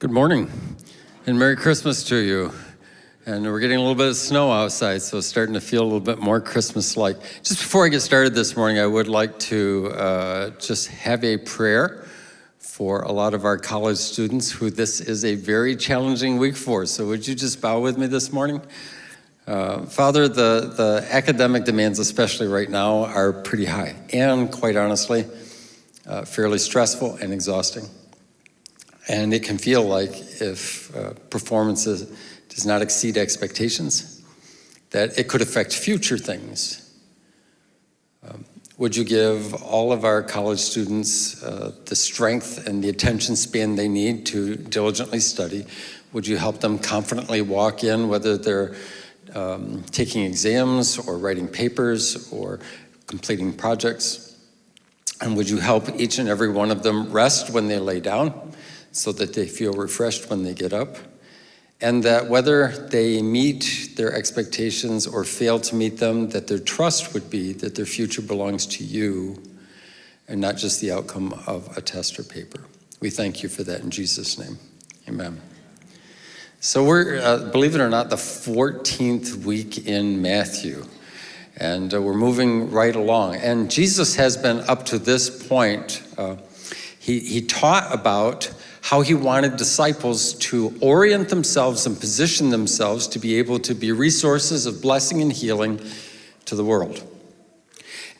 Good morning and Merry Christmas to you. And we're getting a little bit of snow outside, so it's starting to feel a little bit more Christmas-like. Just before I get started this morning, I would like to uh, just have a prayer for a lot of our college students who this is a very challenging week for. So would you just bow with me this morning? Uh, Father, the, the academic demands, especially right now, are pretty high and quite honestly, uh, fairly stressful and exhausting. And it can feel like if uh, performance does not exceed expectations, that it could affect future things. Um, would you give all of our college students uh, the strength and the attention span they need to diligently study? Would you help them confidently walk in, whether they're um, taking exams or writing papers or completing projects? And would you help each and every one of them rest when they lay down? So that they feel refreshed when they get up, and that whether they meet their expectations or fail to meet them, that their trust would be that their future belongs to you and not just the outcome of a test or paper. We thank you for that in Jesus' name. Amen. So we're, uh, believe it or not, the 14th week in Matthew. And uh, we're moving right along. And Jesus has been up to this point, uh, he, he taught about how he wanted disciples to orient themselves and position themselves to be able to be resources of blessing and healing to the world.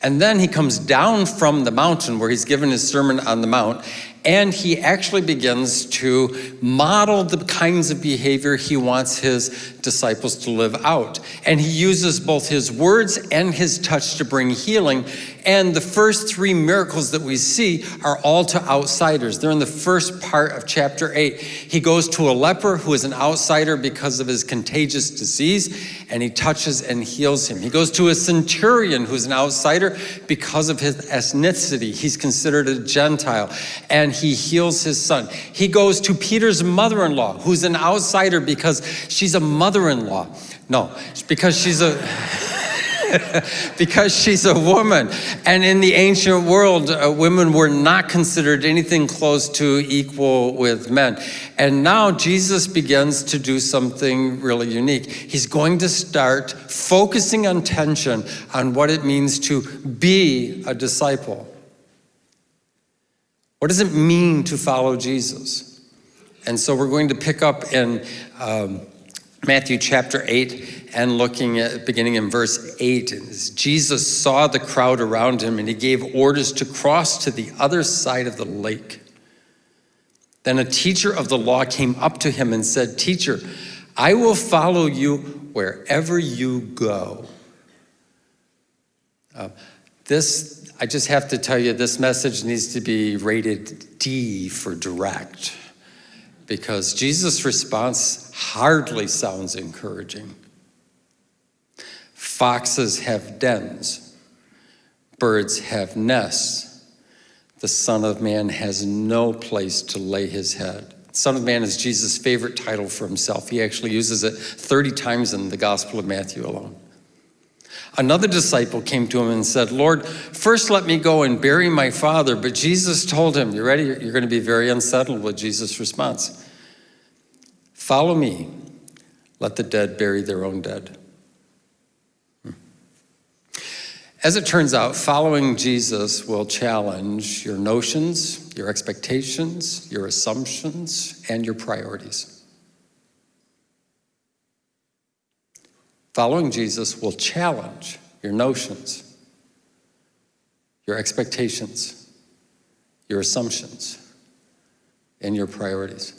And then he comes down from the mountain where he's given his Sermon on the Mount, and he actually begins to model the kinds of behavior he wants his disciples to live out. And he uses both his words and his touch to bring healing. And the first three miracles that we see are all to outsiders. They're in the first part of chapter 8. He goes to a leper who is an outsider because of his contagious disease, and he touches and heals him. He goes to a centurion who's an outsider because of his ethnicity. He's considered a Gentile. And he heals his son. He goes to Peter's mother-in-law, who's an outsider because she's a mother-in-law. No, because she's a... because she's a woman. And in the ancient world, uh, women were not considered anything close to equal with men. And now Jesus begins to do something really unique. He's going to start focusing attention on what it means to be a disciple. What does it mean to follow Jesus? And so we're going to pick up in um, Matthew chapter 8 and looking at beginning in verse 8. Jesus saw the crowd around him and he gave orders to cross to the other side of the lake. Then a teacher of the law came up to him and said, Teacher, I will follow you wherever you go. Uh, this I just have to tell you this message needs to be rated D for direct because Jesus' response hardly sounds encouraging. Foxes have dens, birds have nests. The Son of Man has no place to lay his head. Son of Man is Jesus' favorite title for himself. He actually uses it 30 times in the Gospel of Matthew alone. Another disciple came to him and said, Lord, first let me go and bury my father. But Jesus told him, you ready? You're going to be very unsettled with Jesus' response. Follow me. Let the dead bury their own dead. Hmm. As it turns out, following Jesus will challenge your notions, your expectations, your assumptions, and your priorities. Following Jesus will challenge your notions, your expectations, your assumptions, and your priorities.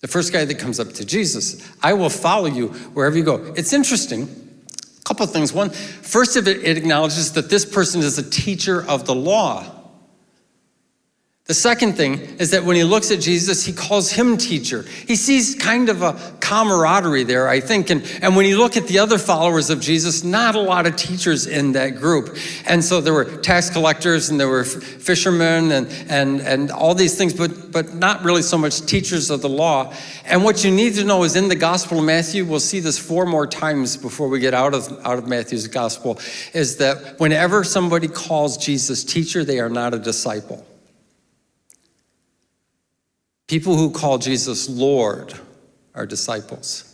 The first guy that comes up to Jesus, I will follow you wherever you go. It's interesting, a couple of things. One, first of it, it acknowledges that this person is a teacher of the law. The second thing is that when he looks at Jesus, he calls him teacher. He sees kind of a camaraderie there, I think. And, and when you look at the other followers of Jesus, not a lot of teachers in that group. And so there were tax collectors and there were fishermen and, and, and all these things, but, but not really so much teachers of the law. And what you need to know is in the Gospel of Matthew, we'll see this four more times before we get out of, out of Matthew's Gospel, is that whenever somebody calls Jesus teacher, they are not a disciple. People who call Jesus Lord are disciples.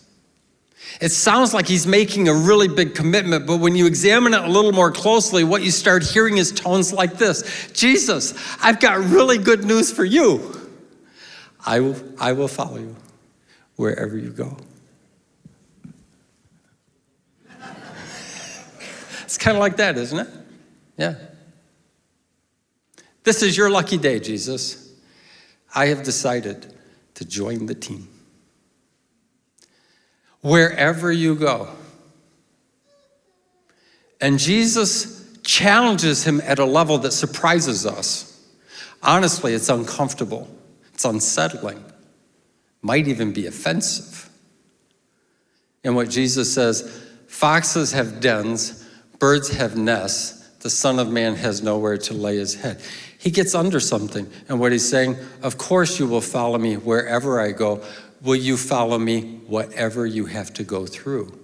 It sounds like he's making a really big commitment, but when you examine it a little more closely, what you start hearing is tones like this Jesus, I've got really good news for you. I will, I will follow you wherever you go. it's kind of like that, isn't it? Yeah. This is your lucky day, Jesus. I have decided to join the team. Wherever you go. And Jesus challenges him at a level that surprises us. Honestly, it's uncomfortable, it's unsettling, might even be offensive. And what Jesus says foxes have dens, birds have nests, the Son of Man has nowhere to lay his head. He gets under something. And what he's saying, of course you will follow me wherever I go. Will you follow me whatever you have to go through?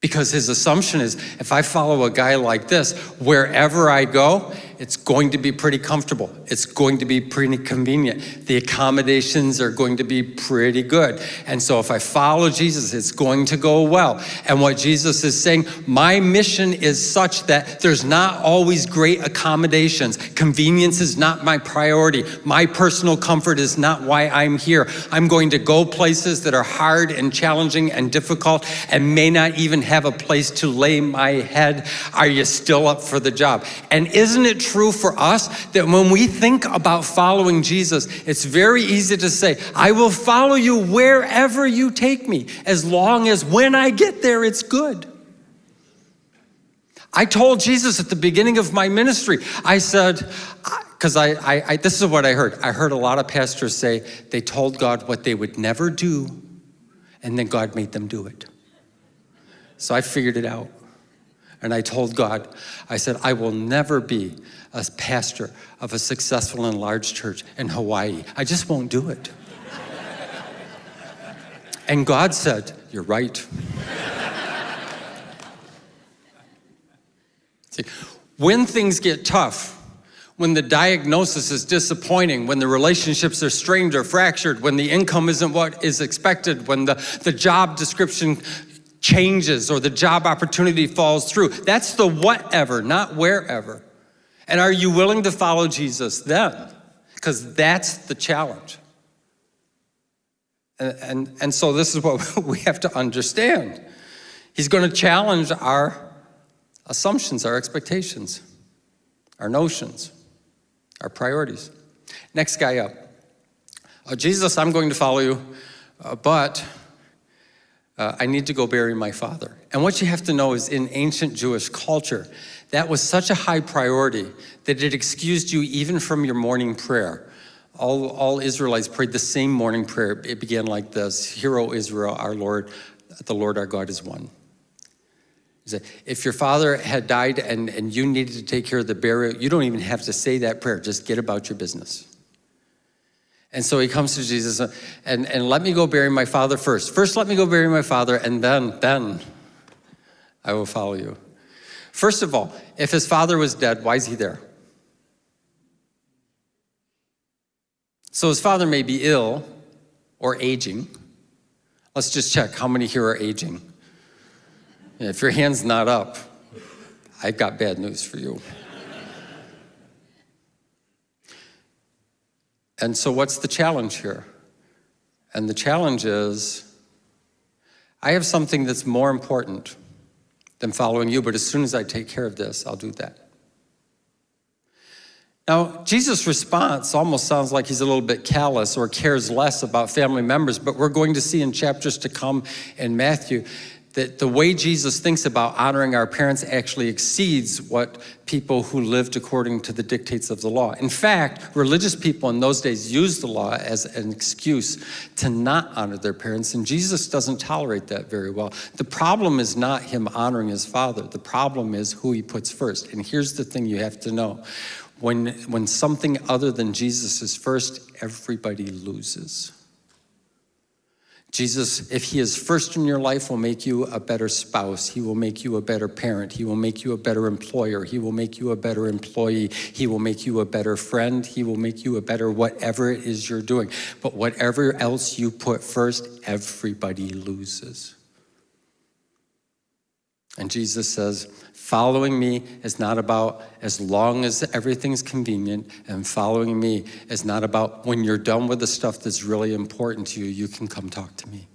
Because his assumption is if I follow a guy like this, wherever I go, it's going to be pretty comfortable. It's going to be pretty convenient. The accommodations are going to be pretty good. And so if I follow Jesus, it's going to go well. And what Jesus is saying, my mission is such that there's not always great accommodations. Convenience is not my priority. My personal comfort is not why I'm here. I'm going to go places that are hard and challenging and difficult and may not even have a place to lay my head. Are you still up for the job? And isn't it true for us that when we think about following Jesus, it's very easy to say, I will follow you wherever you take me, as long as when I get there, it's good. I told Jesus at the beginning of my ministry, I said, because I, I, I, this is what I heard. I heard a lot of pastors say they told God what they would never do, and then God made them do it. So I figured it out. And I told God, I said, I will never be a pastor of a successful and large church in Hawaii. I just won't do it. and God said, You're right. See, when things get tough, when the diagnosis is disappointing, when the relationships are strained or fractured, when the income isn't what is expected, when the, the job description changes or the job opportunity falls through. That's the whatever, not wherever. And are you willing to follow Jesus then? Because that's the challenge. And, and, and so this is what we have to understand. He's going to challenge our assumptions, our expectations, our notions, our priorities. Next guy up. Uh, Jesus, I'm going to follow you, uh, but uh, I need to go bury my father. And what you have to know is in ancient Jewish culture, that was such a high priority that it excused you even from your morning prayer. All, all Israelites prayed the same morning prayer. It began like this, Hear, O Israel, our Lord, the Lord our God is one. He said, If your father had died and, and you needed to take care of the burial, you don't even have to say that prayer. Just get about your business. And so he comes to Jesus and, and let me go bury my father first. First, let me go bury my father, and then, then I will follow you. First of all, if his father was dead, why is he there? So his father may be ill or aging. Let's just check how many here are aging. If your hand's not up, I've got bad news for you. And so, what's the challenge here? And the challenge is I have something that's more important than following you, but as soon as I take care of this, I'll do that. Now, Jesus' response almost sounds like he's a little bit callous or cares less about family members, but we're going to see in chapters to come in Matthew that the way Jesus thinks about honoring our parents actually exceeds what people who lived according to the dictates of the law. In fact, religious people in those days used the law as an excuse to not honor their parents, and Jesus doesn't tolerate that very well. The problem is not him honoring his father. The problem is who he puts first. And here's the thing you have to know. When, when something other than Jesus is first, everybody loses. Jesus, if he is first in your life, will make you a better spouse. He will make you a better parent. He will make you a better employer. He will make you a better employee. He will make you a better friend. He will make you a better whatever it is you're doing. But whatever else you put first, everybody loses. And Jesus says, following me is not about as long as everything's convenient, and following me is not about when you're done with the stuff that's really important to you, you can come talk to me.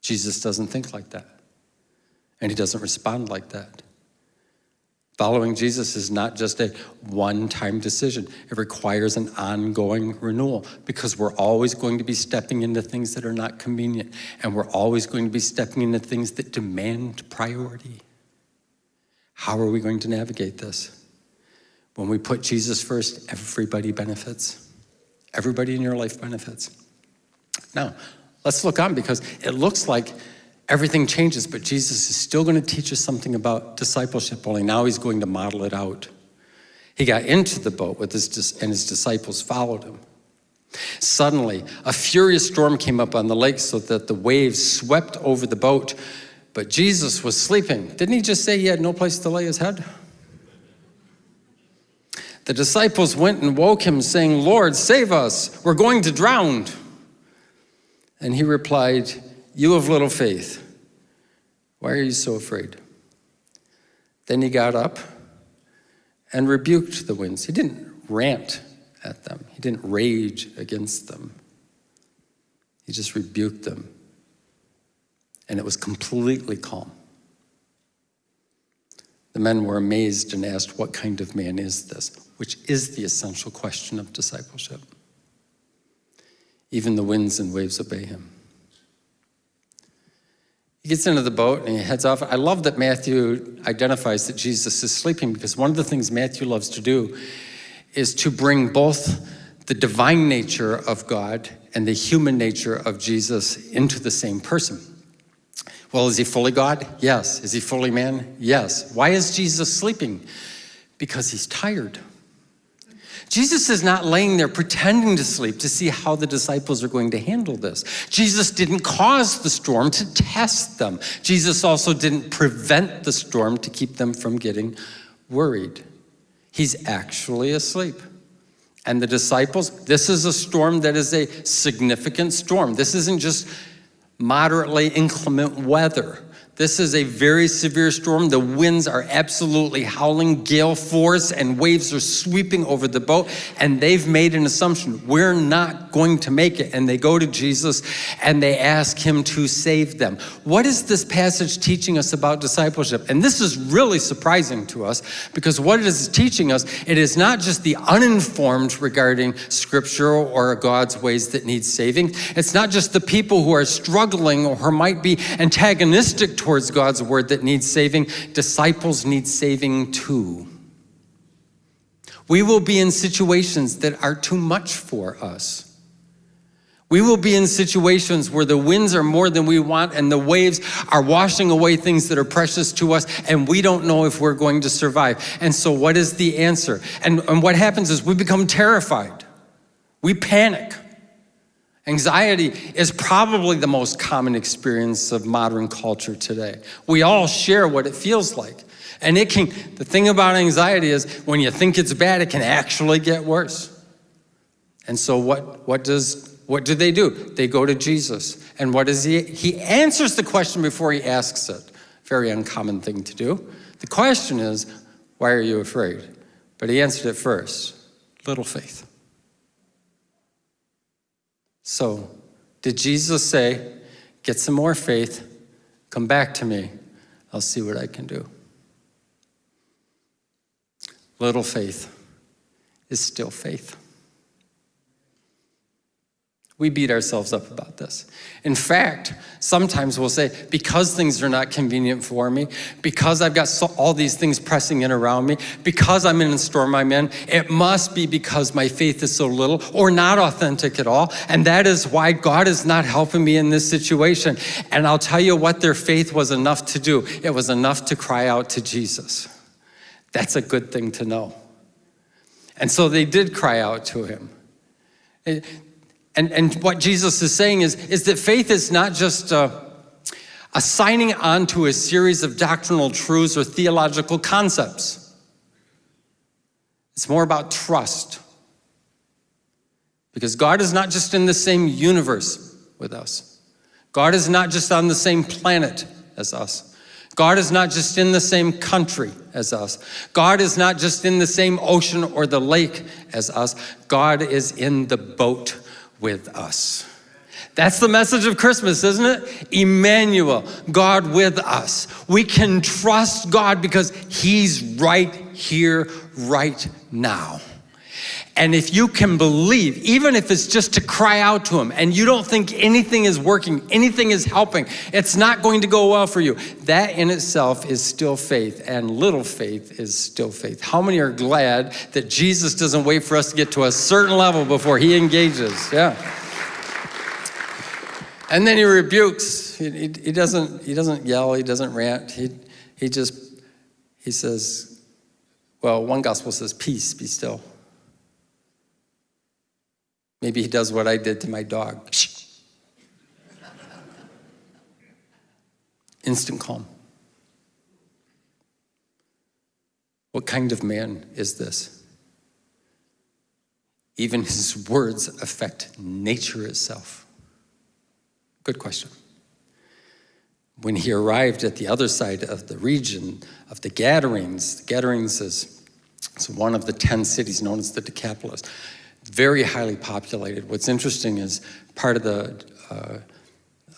Jesus doesn't think like that, and he doesn't respond like that. Following Jesus is not just a one-time decision. It requires an ongoing renewal because we're always going to be stepping into things that are not convenient and we're always going to be stepping into things that demand priority. How are we going to navigate this? When we put Jesus first, everybody benefits. Everybody in your life benefits. Now, let's look on because it looks like everything changes, but Jesus is still going to teach us something about discipleship, only now he's going to model it out. He got into the boat with his, and his disciples followed him. Suddenly, a furious storm came up on the lake so that the waves swept over the boat, but Jesus was sleeping. Didn't he just say he had no place to lay his head? The disciples went and woke him, saying, Lord, save us, we're going to drown. And he replied, you of little faith, why are you so afraid? Then he got up and rebuked the winds. He didn't rant at them. He didn't rage against them. He just rebuked them. And it was completely calm. The men were amazed and asked, what kind of man is this? Which is the essential question of discipleship. Even the winds and waves obey him. He gets into the boat and he heads off. I love that Matthew identifies that Jesus is sleeping because one of the things Matthew loves to do is to bring both the divine nature of God and the human nature of Jesus into the same person. Well, is he fully God? Yes. Is he fully man? Yes. Why is Jesus sleeping? Because he's tired. Jesus is not laying there pretending to sleep to see how the disciples are going to handle this. Jesus didn't cause the storm to test them. Jesus also didn't prevent the storm to keep them from getting worried. He's actually asleep. And the disciples, this is a storm that is a significant storm. This isn't just moderately inclement weather. This is a very severe storm. The winds are absolutely howling, gale force, and waves are sweeping over the boat. And they've made an assumption, we're not going to make it. And they go to Jesus and they ask him to save them. What is this passage teaching us about discipleship? And this is really surprising to us because what it is teaching us, it is not just the uninformed regarding scripture or God's ways that need saving. It's not just the people who are struggling or might be antagonistic towards God's word that needs saving, disciples need saving too. We will be in situations that are too much for us. We will be in situations where the winds are more than we want and the waves are washing away things that are precious to us and we don't know if we're going to survive. And so what is the answer? And, and what happens is we become terrified. We panic. Anxiety is probably the most common experience of modern culture today. We all share what it feels like. And it can, the thing about anxiety is when you think it's bad, it can actually get worse. And so what, what, does, what do they do? They go to Jesus. And what does he, he answers the question before he asks it. Very uncommon thing to do. The question is, why are you afraid? But he answered it first, little faith. So, did Jesus say, get some more faith, come back to me, I'll see what I can do? Little faith is still faith. We beat ourselves up about this. In fact, sometimes we'll say, because things are not convenient for me, because I've got so, all these things pressing in around me, because I'm in the storm I'm in, it must be because my faith is so little or not authentic at all. And that is why God is not helping me in this situation. And I'll tell you what their faith was enough to do. It was enough to cry out to Jesus. That's a good thing to know. And so they did cry out to him. And, and what Jesus is saying is, is that faith is not just uh, a, a signing on to a series of doctrinal truths or theological concepts. It's more about trust. Because God is not just in the same universe with us. God is not just on the same planet as us. God is not just in the same country as us. God is not just in the same ocean or the lake as us. God is in the boat with us. That's the message of Christmas, isn't it? Emmanuel, God with us. We can trust God because He's right here, right now. And if you can believe, even if it's just to cry out to Him and you don't think anything is working, anything is helping, it's not going to go well for you, that in itself is still faith, and little faith is still faith. How many are glad that Jesus doesn't wait for us to get to a certain level before He engages? Yeah. And then He rebukes. He, he, he doesn't, he doesn't yell, He doesn't rant. He, he just, He says, well, one gospel says, peace, be still. Maybe he does what I did to my dog. Instant calm. What kind of man is this? Even his words affect nature itself. Good question. When he arrived at the other side of the region of the Gadarenes, the Gadarenes is, one of the 10 cities known as the Decapolis very highly populated. What's interesting is part of the uh,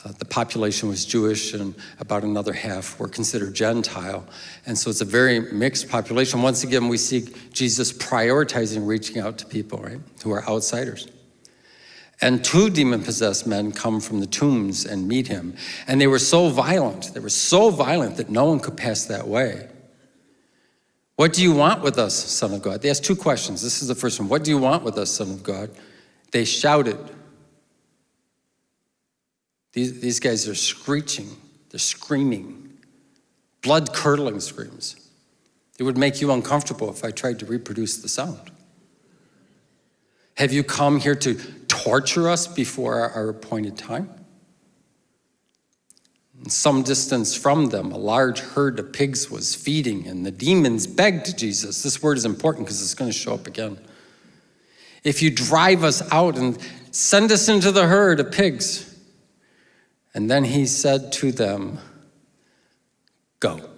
uh, the population was Jewish and about another half were considered Gentile. And so it's a very mixed population. Once again, we see Jesus prioritizing reaching out to people, right, who are outsiders. And two demon-possessed men come from the tombs and meet him. And they were so violent, they were so violent that no one could pass that way. What do you want with us, Son of God? They asked two questions. This is the first one. What do you want with us, Son of God? They shouted. These, these guys are screeching, they're screaming, blood curdling screams. It would make you uncomfortable if I tried to reproduce the sound. Have you come here to torture us before our appointed time? Some distance from them, a large herd of pigs was feeding, and the demons begged Jesus. This word is important because it's going to show up again. If you drive us out and send us into the herd of pigs. And then he said to them, Go.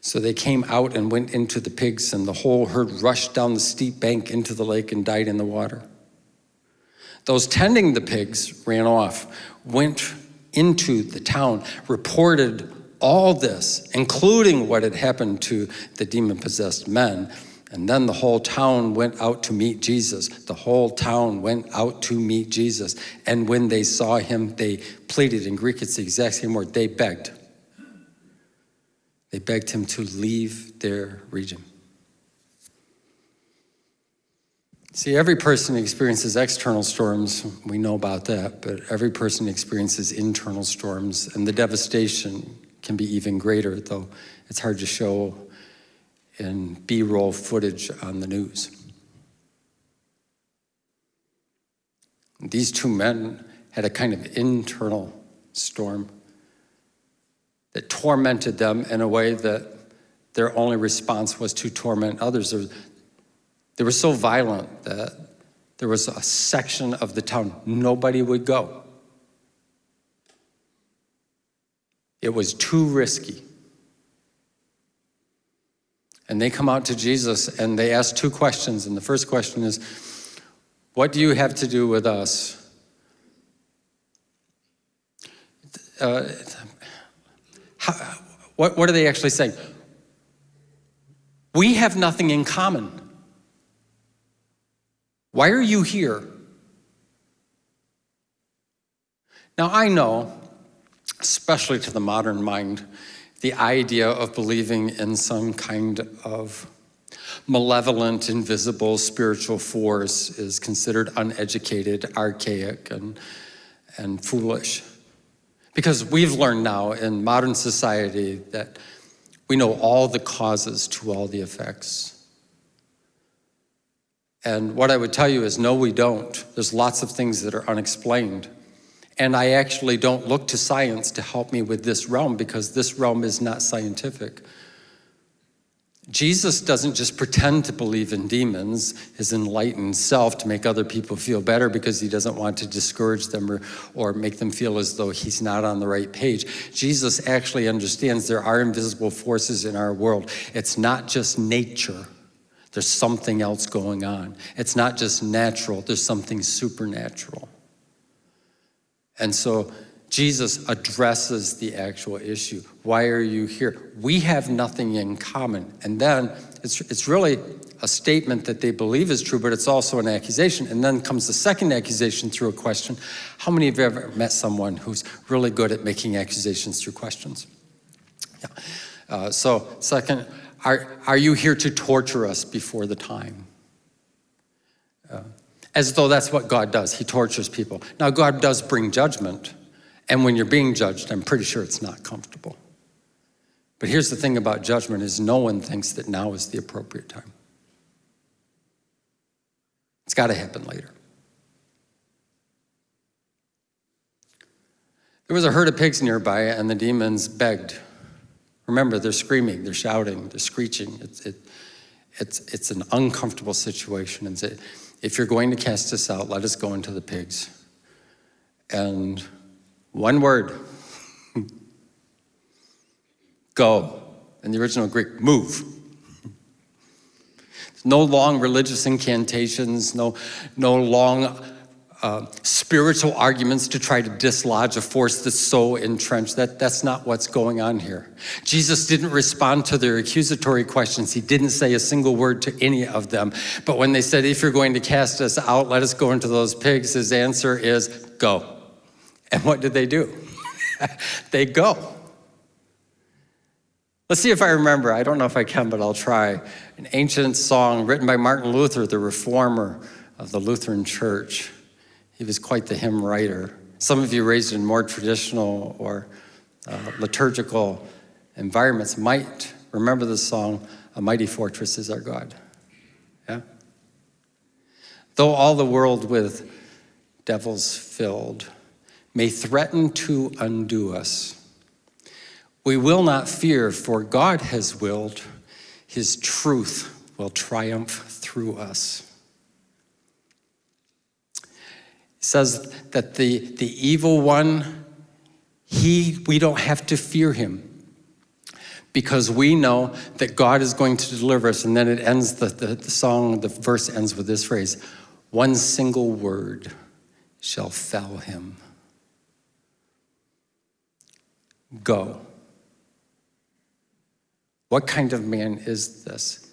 So they came out and went into the pigs, and the whole herd rushed down the steep bank into the lake and died in the water. Those tending the pigs ran off, went into the town, reported all this, including what had happened to the demon-possessed men. And then the whole town went out to meet Jesus. The whole town went out to meet Jesus. And when they saw him, they pleaded. In Greek, it's the exact same word. They begged. They begged him to leave their region. See, every person experiences external storms. We know about that, but every person experiences internal storms, and the devastation can be even greater, though it's hard to show in B-roll footage on the news. These two men had a kind of internal storm that tormented them in a way that their only response was to torment others. They were so violent that there was a section of the town nobody would go. It was too risky. And they come out to Jesus and they ask two questions. And the first question is, what do you have to do with us? Uh, how, what, what are they actually saying? We have nothing in common. Why are you here? Now, I know, especially to the modern mind, the idea of believing in some kind of malevolent, invisible spiritual force is considered uneducated, archaic, and, and foolish. Because we've learned now in modern society that we know all the causes to all the effects. And what I would tell you is no, we don't. There's lots of things that are unexplained. And I actually don't look to science to help me with this realm because this realm is not scientific. Jesus doesn't just pretend to believe in demons, his enlightened self, to make other people feel better because he doesn't want to discourage them or, or make them feel as though he's not on the right page. Jesus actually understands there are invisible forces in our world. It's not just nature. There's something else going on. It's not just natural, there's something supernatural. And so Jesus addresses the actual issue. Why are you here? We have nothing in common. And then it's, it's really a statement that they believe is true, but it's also an accusation. And then comes the second accusation through a question. How many of you have ever met someone who's really good at making accusations through questions? Yeah. Uh, so second, are, are you here to torture us before the time? Uh, as though that's what God does. He tortures people. Now, God does bring judgment, and when you're being judged, I'm pretty sure it's not comfortable. But here's the thing about judgment is no one thinks that now is the appropriate time. It's got to happen later. There was a herd of pigs nearby, and the demons begged. Remember, they're screaming, they're shouting, they're screeching. It's, it, it's, it's an uncomfortable situation. And say, if you're going to cast us out, let us go into the pigs. And one word. Go. In the original Greek, move. No long religious incantations, no, no long uh, spiritual arguments to try to dislodge a force that's so entrenched. That, that's not what's going on here. Jesus didn't respond to their accusatory questions. He didn't say a single word to any of them. But when they said, if you're going to cast us out, let us go into those pigs, his answer is, go. And what did they do? they go. Let's see if I remember. I don't know if I can, but I'll try. An ancient song written by Martin Luther, the reformer of the Lutheran Church. He was quite the hymn writer. Some of you raised in more traditional or uh, liturgical environments might remember the song, A Mighty Fortress is Our God. Yeah? Though all the world with devils filled, may threaten to undo us. We will not fear, for God has willed, his truth will triumph through us. He says that the, the evil one, he, we don't have to fear him because we know that God is going to deliver us. And then it ends, the, the, the song, the verse ends with this phrase, one single word shall fell him. Go. What kind of man is this?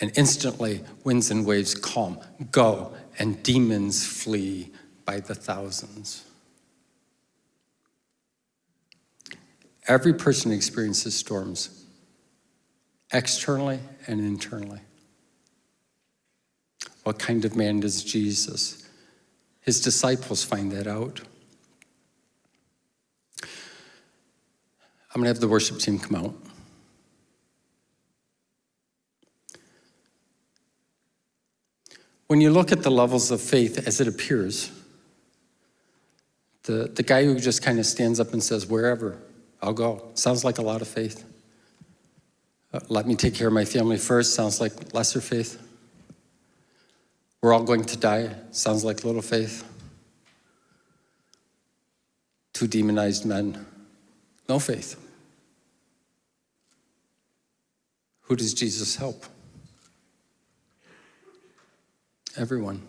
And instantly, winds and waves calm. Go, and demons flee by the thousands. Every person experiences storms, externally and internally. What kind of man does Jesus? His disciples find that out. I'm going to have the worship team come out. When you look at the levels of faith as it appears, the, the guy who just kind of stands up and says, wherever, I'll go, sounds like a lot of faith. Uh, let me take care of my family first, sounds like lesser faith. We're all going to die, sounds like little faith. Two demonized men, no faith. Who does Jesus help? Everyone.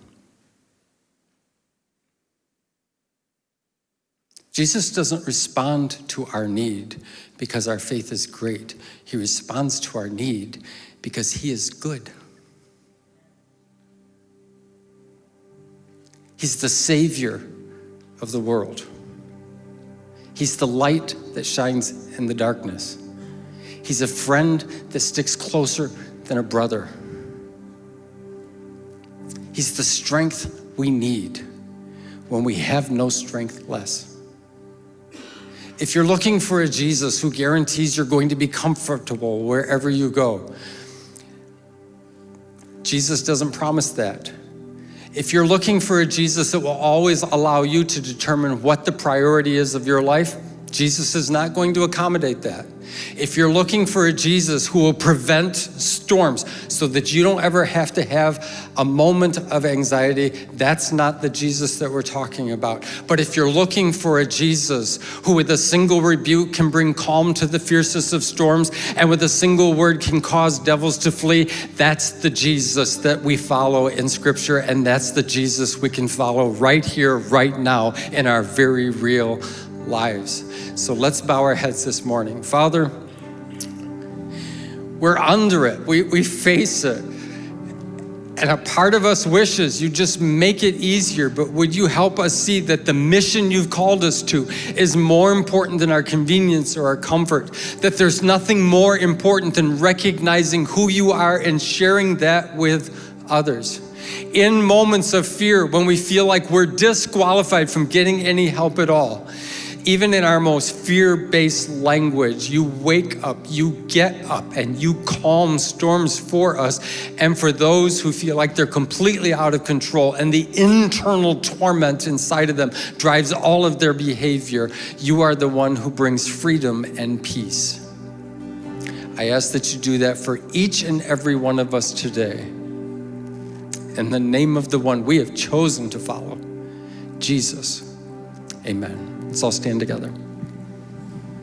Jesus doesn't respond to our need because our faith is great. He responds to our need because he is good. He's the savior of the world. He's the light that shines in the darkness. He's a friend that sticks closer than a brother. He's the strength we need when we have no strength less. If you're looking for a Jesus who guarantees you're going to be comfortable wherever you go, Jesus doesn't promise that. If you're looking for a Jesus that will always allow you to determine what the priority is of your life, Jesus is not going to accommodate that. If you're looking for a Jesus who will prevent storms so that you don't ever have to have a moment of anxiety, that's not the Jesus that we're talking about. But if you're looking for a Jesus who with a single rebuke can bring calm to the fiercest of storms and with a single word can cause devils to flee, that's the Jesus that we follow in scripture and that's the Jesus we can follow right here, right now in our very real lives. So let's bow our heads this morning. Father, we're under it, we, we face it. And a part of us wishes you just make it easier, but would you help us see that the mission you've called us to is more important than our convenience or our comfort? That there's nothing more important than recognizing who you are and sharing that with others. In moments of fear, when we feel like we're disqualified from getting any help at all, even in our most fear-based language, you wake up, you get up, and you calm storms for us. And for those who feel like they're completely out of control and the internal torment inside of them drives all of their behavior, you are the one who brings freedom and peace. I ask that you do that for each and every one of us today. In the name of the one we have chosen to follow, Jesus. Amen. Let's all stand together.